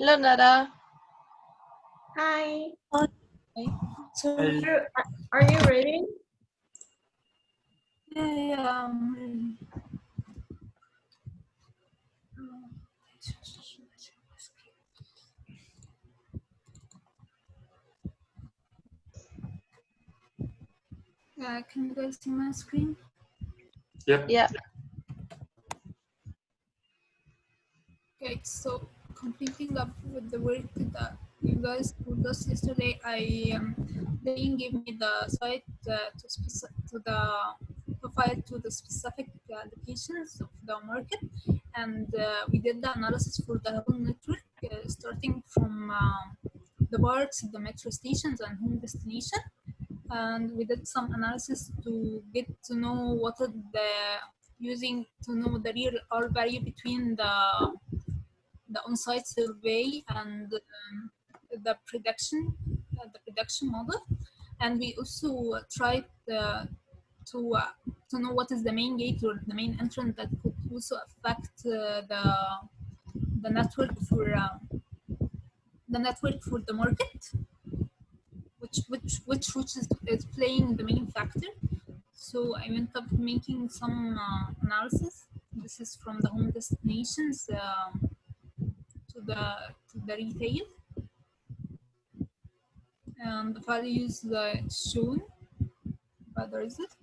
Hello, Nada. Hi. Hi. So are, are you ready? Yeah, yeah. um, Yeah, can you guys see my screen? Yep. Yeah. Okay, so completing up with the work that you guys told us yesterday, I um, they gave me the site uh, to to the profile to the specific uh, locations of the market, and uh, we did the analysis for the whole network, uh, starting from um, the parks, the metro stations, and home destination. And we did some analysis to get to know what the using to know the real R value between the the on-site survey and um, the production uh, the production model. And we also tried uh, to uh, to know what is the main gate or the main entrance that could also affect uh, the the network for uh, the network for the market which which which route is, is playing the main factor. So i went up making some uh, analysis. This is from the home destinations um, the to the retail. And the values shown by the result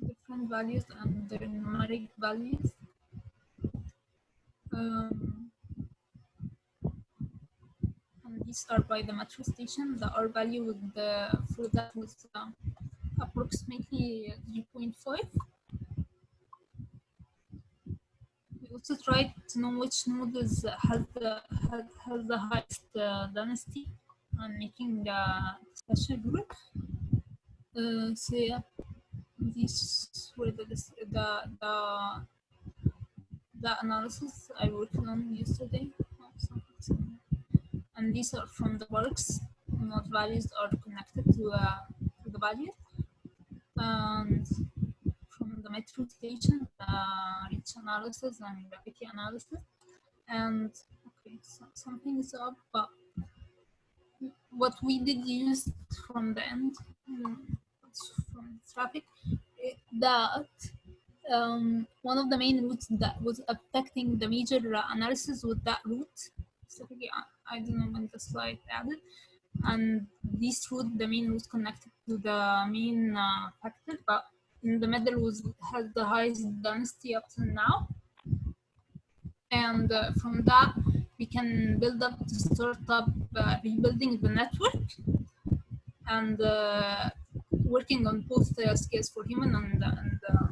different values and the numeric values. Um, and these are by the metro station. The R value with the for that was uh, approximately 0.5 we also tried to know which node is has the has, has the highest uh, density and making the special group. Uh, so yeah, these were the the the the analysis I worked on yesterday. And these are from the works. Not values are connected to uh, to the value. And uh, reach analysis and gravity analysis. And okay, so something is up, but what we did use from the end, mm, from traffic, eh, that um, one of the main routes that was affecting the major analysis was that route. Specifically, I, I don't know when the slide added. And this route, the main route connected to the main uh, factor, but in the middle was has the highest density up to now. And uh, from that, we can build up to start up uh, rebuilding the network and uh, working on both uh, scales for human and and, uh,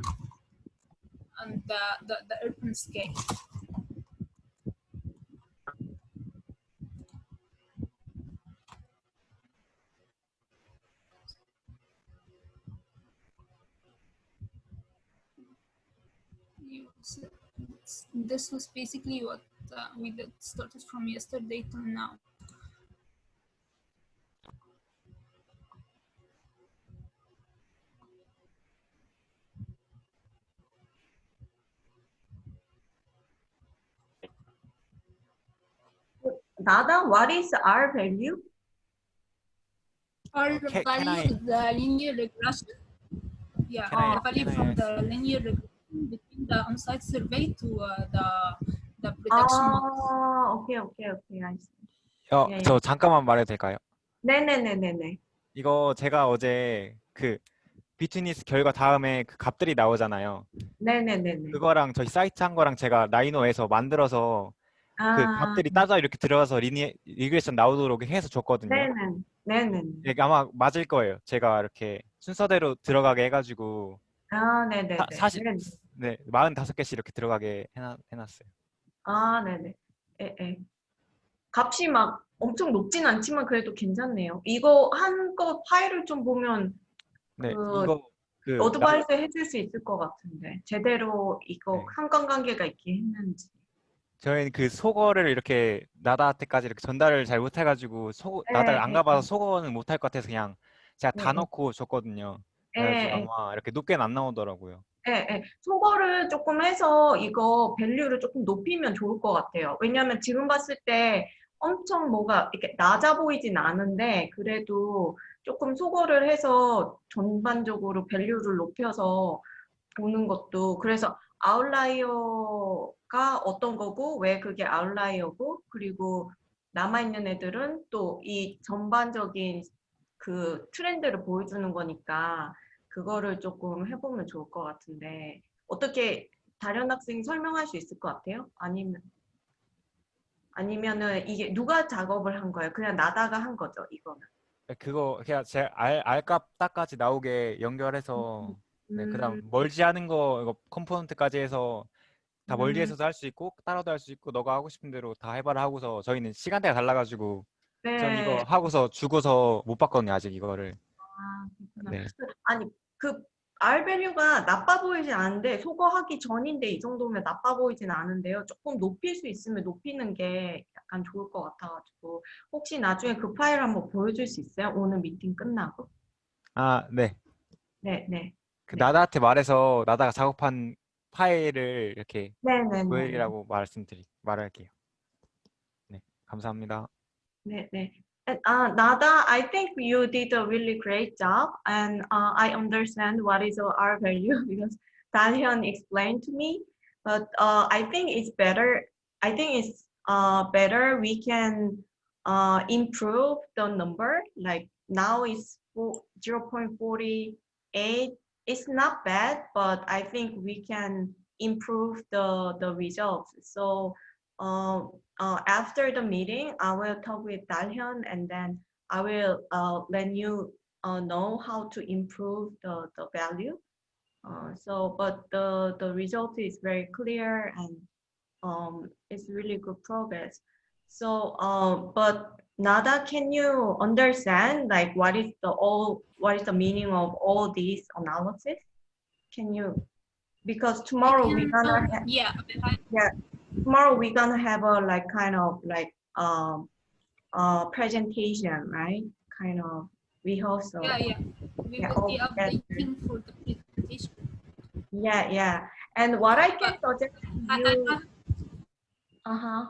and the, the, the urban scale. You- so it's- This was basically what uh, we did started from yesterday till now. Nada, what is R value? Our Ca- value is the linear regression. Yeah, Can I- the value can I from the linear regression between the on-site survey to uh, the the production model. Oh, okay, okay, okay. I see. 어, 예, 예. 저 잠깐만 말해도 될까요? 네네네네네. 이거 제가 어제 그 비트니스 결과 다음에 그 값들이 나오잖아요. 네네네네. 그거랑 저희 사이트 한 거랑 제가 라이노에서 만들어서 그 아, 값들이 따져 이렇게 들어가서 리니 리그레이션 나오도록 해서 줬거든요. 네네. 네네네. 이게 아마 맞을 거예요. 제가 이렇게 순서대로 들어가게 해가지고 아, 네네네. 사- 사실- 네네. 네 45개씩 이렇게 들어가게 해놔, 해놨어요. 아, 네네. 예, 예. 값이 막 엄청 높진 않지만 그래도 괜찮네요. 이거 한껏 파일을 좀 보면 네 그 이거 그 나- 어드바이스 해줄 수 있을 것 같은데 제대로 이거 네. 상관관계가 있게 했는지. 저희는 그 속어를 이렇게 나다한테까지 이렇게 전달을 잘 못해가지고 속 예, 나다를 안 예, 가봐서 예. 속어는 못할 것 같아서 그냥 제가 다 예, 예. 넣고 줬거든요. 예, 예. 아마 이렇게 높게는 안 나오더라고요. 예, 예. 속어를 조금 해서 이거 밸류를 조금 높이면 좋을 것 같아요. 왜냐하면 지금 봤을 때 엄청 뭐가 이렇게 낮아 보이진 않은데 그래도 조금 속어를 해서 전반적으로 밸류를 높여서 보는 것도 그래서 아웃라이어가 어떤 거고 왜 그게 아웃라이어고 그리고 남아있는 애들은 또 이 전반적인 그 트렌드를 보여주는 거니까 그거를 조금 해보면 좋을 것 같은데 어떻게 다른 학생이 설명할 수 있을 것 같아요? 아니면 아니면은 이게 누가 작업을 한 거예요? 그냥 나다가 한 거죠, 이거는. 그거 그냥 제 알, 알값 딱까지 나오게 연결해서 네, 그다음 음, 멀지하는 거 이거 컴포넌트까지 해서 다 음. 멀지해서도 할수 있고 따로도 할 수 있고 너가 하고 싶은 대로 다 해봐라 하고서 저희는 시간대가 달라가지고 전 네. 이거 하고서 죽어서 못 봤거든요 아직 이거를 아. 네. 아니 그 R 밸류가 나빠 보이진 않은데 소거하기 전인데 이 정도면 나빠 보이진 않은데요. 조금 높일 수 있으면 높이는 게 약간 좋을 것 같아가지고 혹시 나중에 그 파일 한번 보여줄 수 있어요? 오늘 미팅 끝나고? 아 네 네, 네, 그 네. 나다한테 말해서 나다가 작업한 파일을 이렇게 네, 네, 네, 보여라고 말씀드리 말할게요 네 감사합니다 And, uh, Nada, I think you did a really great job, and uh, I understand what is R value because Dalian explained to me. But uh, I think it's better. I think it's uh, better we can uh, improve the number. Like now it's fo- 0.48. It's not bad, but I think we can improve the the results. So. Uh, uh, after the meeting, I will talk with Dalhyun and then I will uh, let you uh, know how to improve the, the value. Uh, so, but the, the result is very clear and um, it's really good progress. So, uh, but Nada, can you understand like what is the all, what is the meaning of all these analysis? Can you, because tomorrow we're can, gonna um, have yeah, I, tomorrow we're gonna have a like kind of like um uh presentation right kind of rehearsal yeah, yeah. We Yeah, will be all updating for the presentation. yeah yeah and what i can suggest I, you uh-huh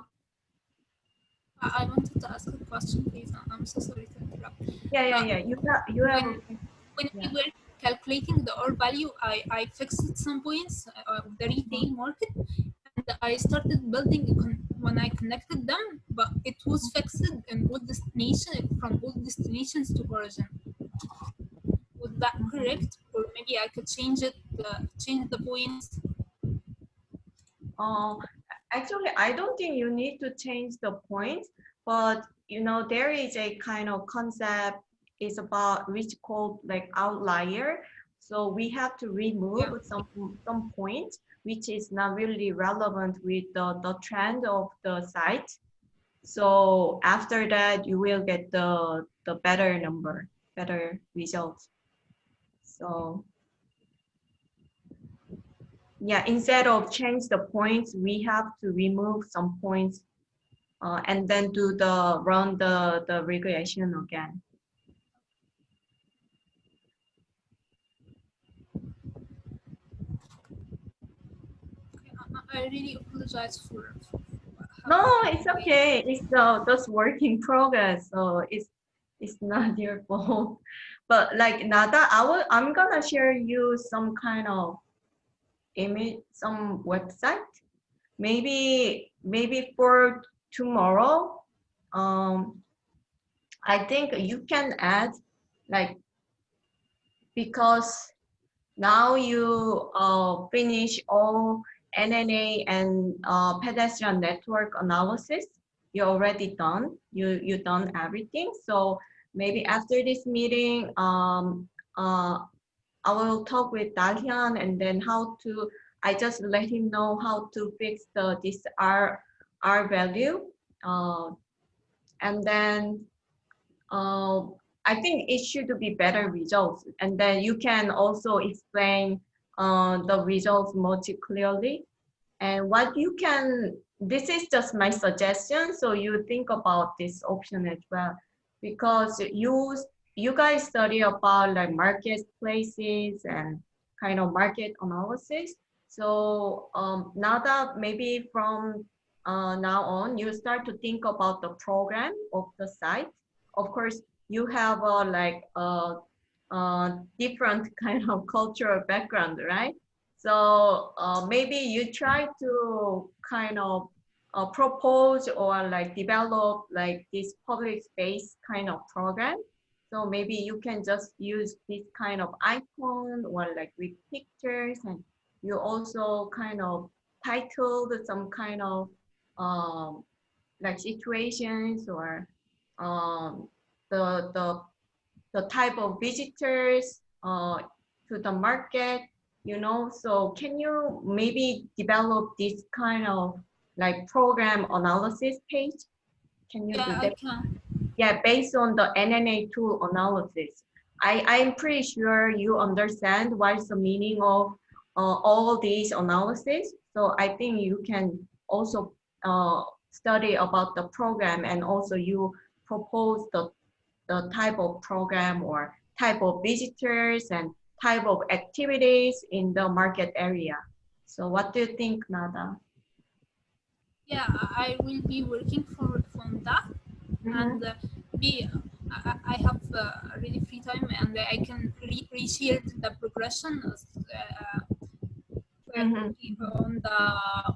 I, wanted to ask a question, please. I'm so sorry to interrupt. yeah yeah yeah you have you have When Yeah. we were calculating the R value, I, I fixed some points uh, of the retail market I started building when I connected them, but it was fixed in all destination from all destinations to origin. Was that correct? Or maybe I could change it, uh, change the points. uh actually i don't think you need to change the points, but you know there is a kind of concept is about which called like outlier so we have to remove Yeah. some some points which is not really relevant with the, the trend of the site. So after that you will get the the better number better results. So yeah instead of change the points we have to remove some points uh, and then do the run the the regression again Okay, I, really apologize for. for no it's okay. it's uh, just work in progress so it's it's not your fault. But like nada i will i'm gonna share you some kind of image some website. Maybe maybe for tomorrow um i think you can add like because now you uh, finish all NNA and uh, pedestrian network analysis. You're already done. You you done everything. So maybe after this meeting, um, uh, I will talk with Dalhyun and then how to. I just let him know how to fix the this R R value, uh, and then. Uh, I think it should be better results. And then you can also explain uh, the results much clearly. And what you can, this is just my suggestion. So you think about this option as well, because you, you guys study about like marketplaces and kind of market analysis. So um, now that maybe from uh, now on, you start to think about the program of the site. Of course, you have a like a, a different kind of cultural background, right? So uh, maybe you try to kind of uh, propose or like develop like this public space kind of program. So maybe you can just use this kind of icon or like with pictures and you also kind of titled some kind of um, like situations or um, the, the, the type of visitors uh, to the market, you know, so can you maybe develop this kind of like program analysis page? Can you do Yeah, I that? can. Yeah, based on the NNA tool analysis. I, I'm pretty sure you understand what's the meaning of uh, all these analysis. So I think you can also uh, study about the program and also you propose the, the type of program or type of visitors and type of activities in the market area. So what do you think, Nada? Yeah, I will be working for on that. and uh, be I, I have uh, really free time and I can re the progression uh, Mhm. on the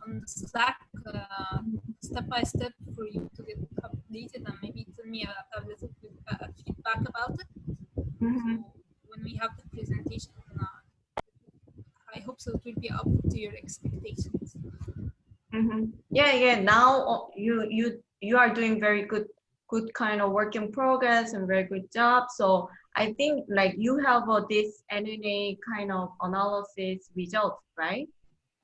on the Slack uh, step by step for you to get updated and maybe tell me a, a little bit uh, feedback about it. Mhm. So when we have presentation, I hope so it will be up to your expectations. Mhm. Yeah, yeah. Now uh, you you you are doing very good good kind of work in progress and very good job. So I think like you have uh, this NNA kind of analysis results, right?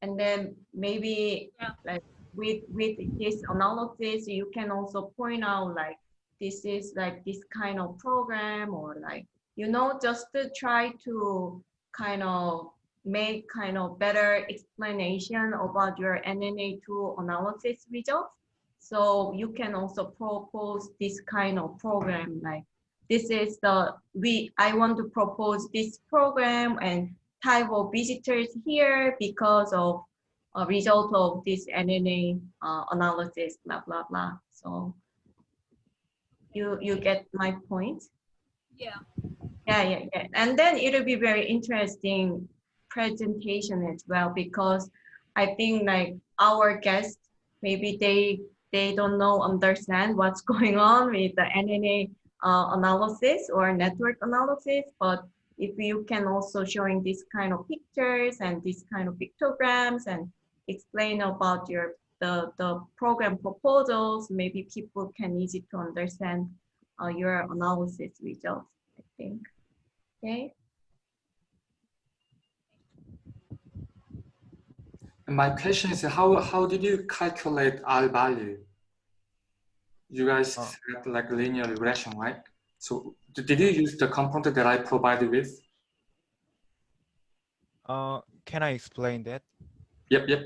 And then maybe Yeah. like with with this analysis, you can also point out like this is like this kind of program or like you know just to try to kind of make kind of better explanation about your NNA tool analysis results. So you can also propose this kind of program like this is the we I want to propose this program and type of visitors here because of a result of this NNA uh, analysis blah blah blah. So you you get my point. Yeah. Yeah, yeah, yeah. And then it'll be very interesting presentation as well because I think like our guests maybe they they don't know understand what's going on with the NNA uh, analysis or network analysis, but if you can also showing this kind of pictures and this kind of pictograms and explain about your the the program proposals, maybe people can easy to understand uh, your analysis results. I think. Okay. My question is how how did you calculate R value? You guys Oh. set like linear regression, right? So d- did you use the component that I provided with? Uh, can I explain that? Yep, yep.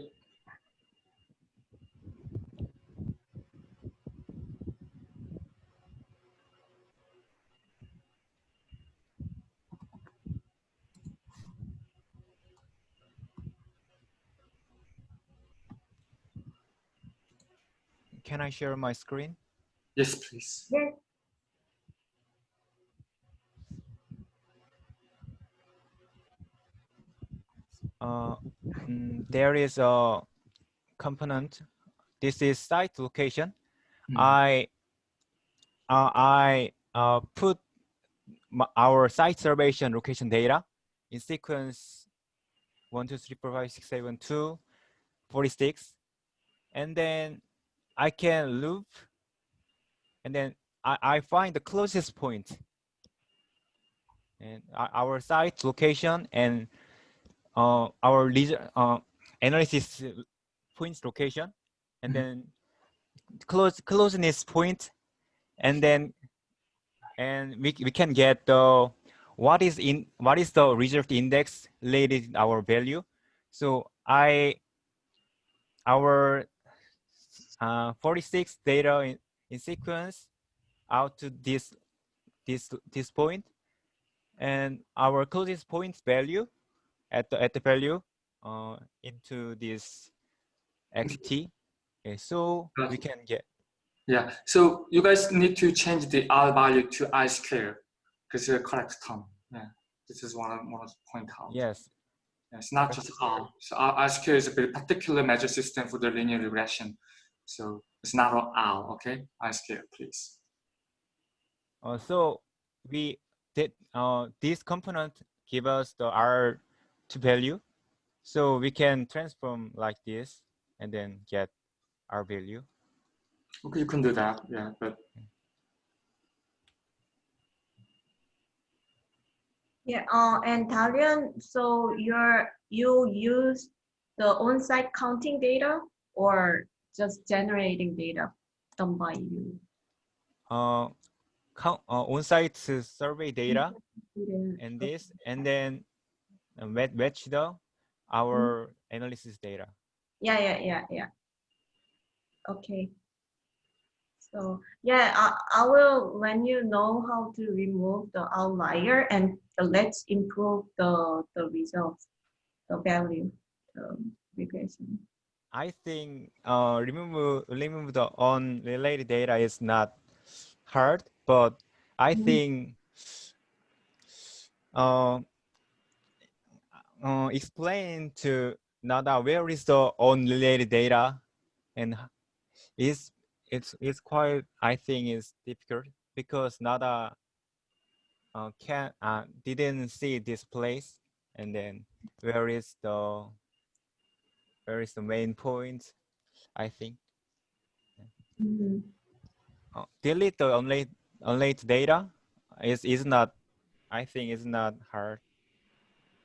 Can I share my screen? Yes, please. Yes. Uh, mm, there is a component. This is site location. Hmm. I uh, I uh, put my, our site reservation location data in sequence one, two, three, four, five, six, seven, two, 46. And then I can loop and then I, I find the closest point and our- site location and uh, our leisure, uh, analysis points location and Mhm. then close closeness point and then and we, we can get the what is in what is the reserved index related in R value so i our uh, 46 data in, in sequence out to this this this point and our closest point value at the at the value uh, into this xt. Okay, so we can get Yeah. So you guys need to change the R value to I square because the correct term. Yeah. This is one of one of the point out. yes. Yeah, It's not just R. So R, R square is a very particular measure system for the linear regression. So it's not all R, okay? I square, please. Uh, so we did uh, this component give us the R to value. So we can transform like this and then get R value. Okay, you can do that. Yeah, but Yeah, uh, and Dalian, so you're, you use the on-site counting data or just generating data done by you? Uh, count, uh, on-site survey data and this, and then uh, match, the our analysis data. Yeah, yeah, yeah, yeah. Okay. So yeah, I, I will when you know how to remove the outlier and let's improve the the results, the value, the regression. I think uh, remove remove the unrelated data is not hard, but I Mhm. think uh, uh, explain to Nada where is the unrelated data, and is it's it's quite I think is difficult because Nada uh, can uh, didn't see this place, and then where is the where is the main point? I think Mhm. uh, delete the only unlate data is is not. I think it's not hard.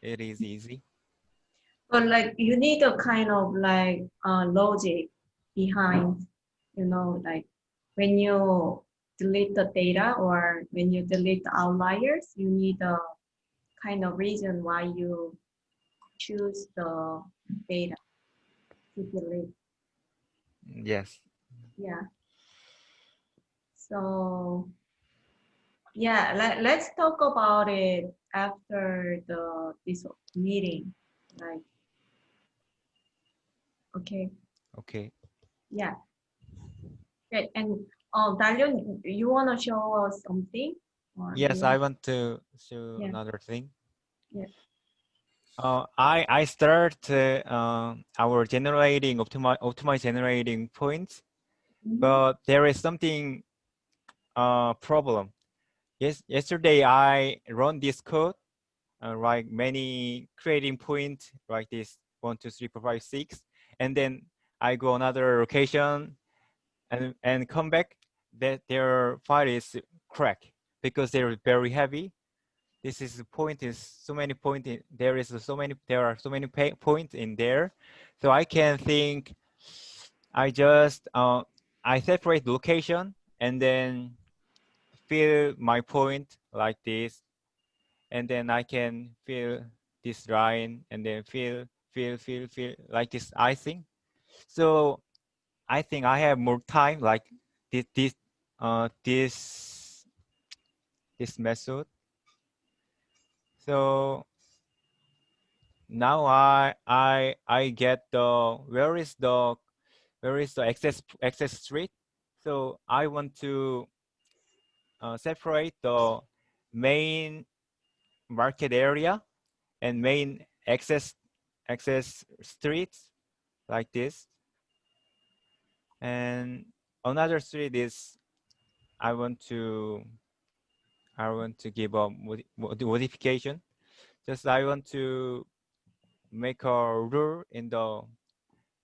It is easy. But like you need a kind of like uh, logic behind, you know, like when you delete the data or when you delete the outliers, you need a kind of reason why you choose the data to. Yes. Yeah. So yeah, let, let's talk about it after the this meeting. Like okay. Okay. Yeah. Great. And uh, Dalian, you want to show us something? Yes, I want to show Yeah. another thing. Yeah. Uh, I I start uh, uh, our generating optimize optimize generating points, Mhm. but there is something uh problem. Yes, yesterday I run this code, uh, like many creating points like this one two three four five six, and then I go another location, and and come back. That their file is cracked because they're very heavy. This is the point is so many point in, there is so many there are so many points in there, so I can think. I just uh, I separate location and then fill my point like this, and then I can fill this line and then fill fill fill fill like this icing. So I think I have more time like this this uh this this method. So now I I I get the where is the where is the access access street. So I want to uh, separate the main market area and main access access streets like this. And another street is I want to I want to give a mod- modification. Just I want to make a rule in the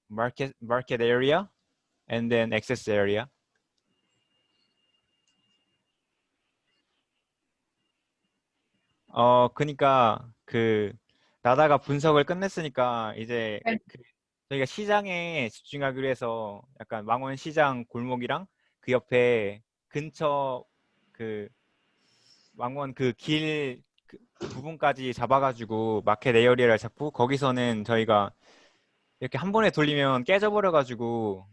market market area and then access area. 어 그러니까 그 나다가 분석을 끝냈으니까 이제 네. 그 저희가 시장에 집중하기로 해서 약간 망원 시장 골목이랑 그 옆에 근처 그 망원 그길 부분까지 잡아가지고 마켓 에어리어를 잡고 거기서는 저희가 이렇게 한 번에 돌리면 깨져버려가지고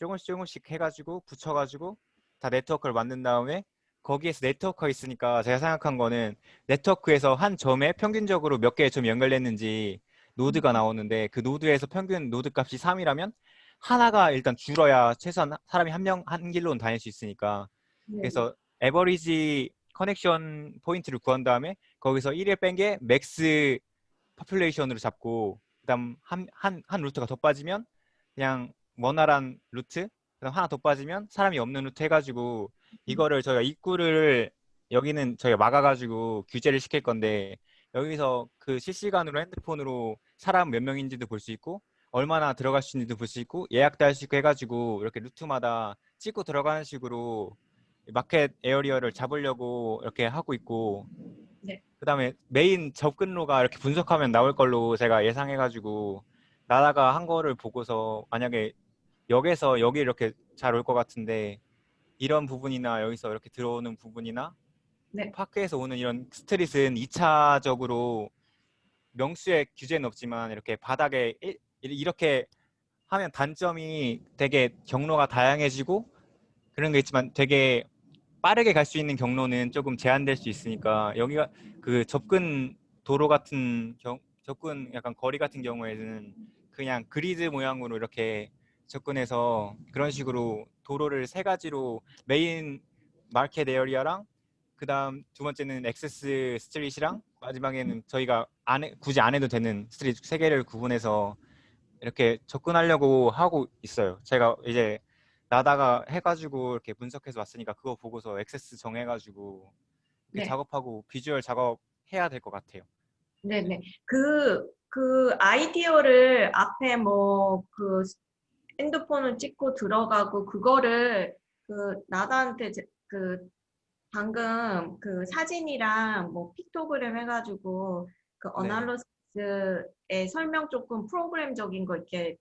조금씩 조금씩 해가지고 붙여가지고 다 네트워크를 만든 다음에 거기에서 네트워크가 있으니까 제가 생각한 거는 네트워크에서 한 점에 평균적으로 몇 개의 점이 연결됐는지 노드가 나오는데 그 노드에서 평균 노드 값이 3이라면 하나가 일단 줄어야 최소한 사람이 한 명 한 길로는 다닐 수 있으니까 네. 그래서 에버리지 커넥션 포인트를 구한 다음에 거기서 1을 뺀 게 맥스 퍼퓰레이션으로 잡고 그다음 한 한 한 루트가 더 빠지면 그냥 원활한 루트 그다음 하나 더 빠지면 사람이 없는 루트 해가지고 이거를 저희가 입구를 여기는 저희가 막아가지고 규제를 시킬 건데 여기서 그 실시간으로 핸드폰으로 사람 몇 명인지도 볼 수 있고 얼마나 들어갈 수 있는지도 볼 수 있고 예약도 할 수 있고 해가지고 이렇게 루트마다 찍고 들어가는 식으로 마켓 에어리어를 잡으려고 이렇게 하고 있고 네. 그 다음에 메인 접근로가 이렇게 분석하면 나올 걸로 제가 예상해가지고 나다가 한 거를 보고서 만약에 역에서 여기 이렇게 잘 올 것 같은데 이런 부분이나 여기서 이렇게 들어오는 부분이나 네. 파크에서 오는 이런 스트릿은 2차적으로 명수의 규제는 없지만 이렇게 바닥에 일- 이렇게 하면 단점이 되게 경로가 다양해지고 그런 게 있지만 되게 빠르게 갈 수 있는 경로는 조금 제한될 수 있으니까 여기가 그 접근 도로 같은 경, 접근 약간 거리 같은 경우에는 그냥 그리드 모양으로 이렇게 접근해서 그런 식으로 도로를 세 가지로 메인 마켓 에어리어랑 그 다음 두 번째는 액세스 스트릿이랑 마지막에는 저희가 안 해, 굳이 안 해도 되는 스트릿 세 개를 구분해서 이렇게 접근하려고 하고 있어요. 제가 이제 나다가 해가지고 이렇게 분석해서 왔으니까 그거 보고서 액세스 정해가지고 네. 작업하고 비주얼 작업 해야 될 것 같아요. 네네. 그, 그 아이디어를 앞에 뭐 그 핸드폰을 찍고 들어가고 그거를 그 나다한테 제- 그 방금 그 사진이랑 뭐 픽토그램 해가지고 그 네. 어널러스의 설명 조금 프로그램적인 거 이렇게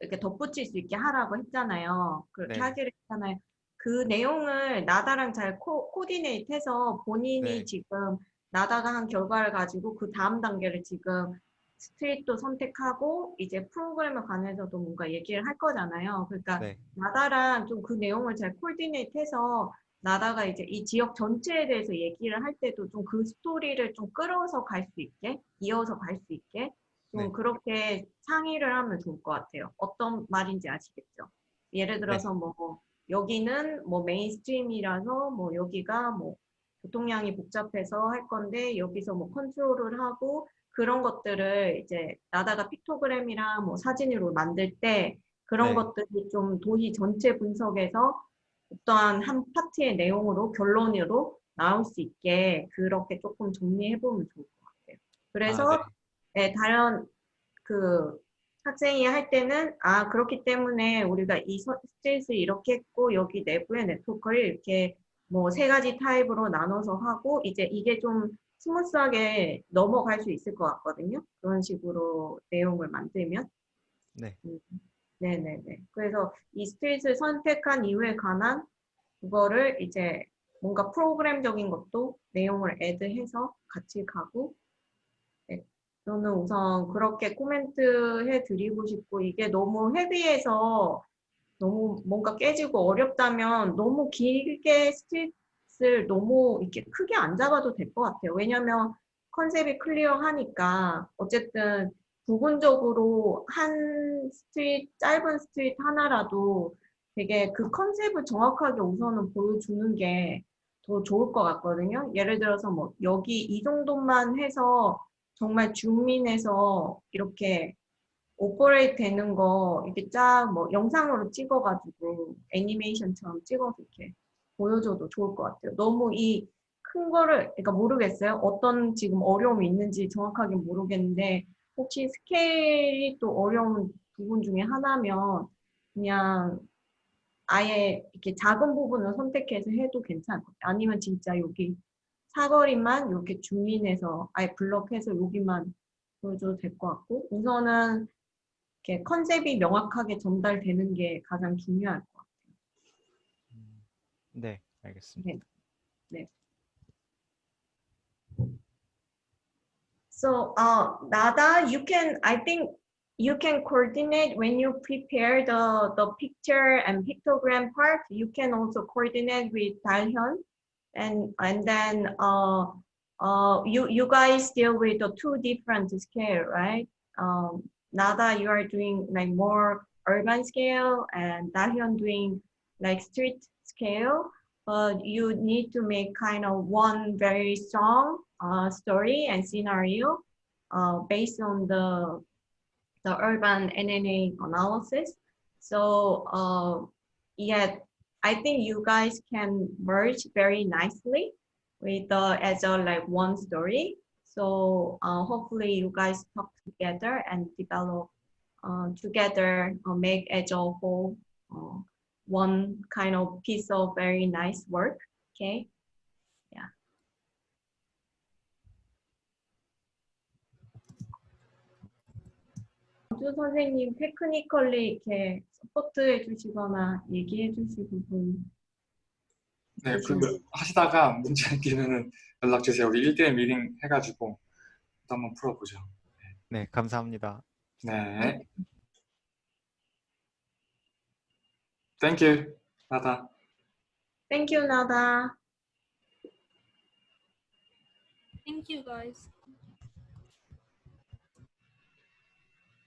이렇게 덧붙일 수 있게 하라고 했잖아요. 그렇게 네. 하기로 했잖아요. 그 내용을 나다랑 잘 코, 코디네이트해서 본인이 네. 지금 나다가 한 결과를 가지고 그 다음 단계를 지금 스트릿도 선택하고 이제 프로그램에 관해서도 뭔가 얘기를 할 거잖아요. 그러니까 네. 나다랑 좀 그 내용을 잘 코디네이트해서 나다가 이제 이 지역 전체에 대해서 얘기를 할 때도 좀 그 스토리를 좀 끌어서 갈 수 있게 이어서 갈 수 있게 좀 네. 그렇게 상의를 하면 좋을 것 같아요. 어떤 말인지 아시겠죠? 예를 들어서 뭐 여기는 뭐 메인스트림이라서 뭐 여기가 뭐 교통량이 복잡해서 할 건데 여기서 뭐 컨트롤을 하고 그런 것들을 이제 나다가 픽토그램이랑 뭐 사진으로 만들 때 그런 네. 것들이 좀 도시 전체 분석에서 어떠한 한 파트의 내용으로 결론으로 나올 수 있게 그렇게 조금 정리해 보면 좋을 것 같아요. 그래서 아, 네. 네, 다른 그 학생이 할 때는 아 그렇기 때문에 우리가 이 서- 스트레스 이렇게 했고 여기 내부의 네트워크를 이렇게 뭐 세 가지 타입으로 나눠서 하고 이제 이게 좀 스무스하게 넘어갈 수 있을 것 같거든요. 그런 식으로 내용을 만들면. 네. 음, 네네네. 그래서 이 스트릿을 선택한 이유에 관한 그거를 이제 뭔가 프로그램적인 것도 내용을 애드해서 같이 가고 네, 저는 우선 그렇게 코멘트 해드리고 싶고 이게 너무 헤비해서 너무 뭔가 깨지고 어렵다면 너무 길게 스트릿을 너무 이렇게 크게 안 잡아도 될 것 같아요. 왜냐면 컨셉이 클리어하니까 어쨌든 부분적으로 한 스트릿, 짧은 스트릿 하나라도 되게 그 컨셉을 정확하게 우선은 보여주는 게 더 좋을 것 같거든요. 예를 들어서 뭐 여기 이 정도만 해서 정말 줌인해서 이렇게 오퍼레이트 되는 거 이렇게 쫙 뭐 영상으로 찍어가지고 애니메이션처럼 찍어서 이렇게 보여줘도 좋을 것 같아요. 너무 이 큰 거를 그러니까 모르겠어요. 어떤 지금 어려움이 있는지 정확하게 모르겠는데 혹시 스케일이 또 어려운 부분 중에 하나면 그냥 아예 이렇게 작은 부분을 선택해서 해도 괜찮을 것 같아요. 아니면 진짜 여기 사거리만 이렇게 줌인해서 아예 블럭해서 여기만 보여줘도 될 것 같고 우선은 이렇게 컨셉이 명확하게 전달되는 게 가장 중요할 것 같아요. 음, 네, 알겠습니다. So, uh, Nada, you can, I think you can coordinate when you prepare the, the picture and pictogram part, you can also coordinate with Dalhyun and and then uh uh you you guys deal with the two different scale, right? Um, Nada, you are doing like more urban scale, and Dahyun doing like street scale. But you need to make kind of one very strong uh, story and scenario uh, based on the the urban NNA analysis. So uh, I think you guys can merge very nicely with the as a like one story. So uh, hopefully you guys talk together and develop uh, together, uh, make as a whole uh, one kind of piece of very nice work. Okay. 주 선생님 테크니컬리 이렇게 서포트해 주시거나 얘기해 주실 부분 네, 그 하시다가 문제 생기면은 연락 주세요. 우리 1대1 미팅 해가지고 또 한번 풀어보죠. 네, 감사합니다. 네. Thank you. 나다. Thank you, Nada. Thank you guys.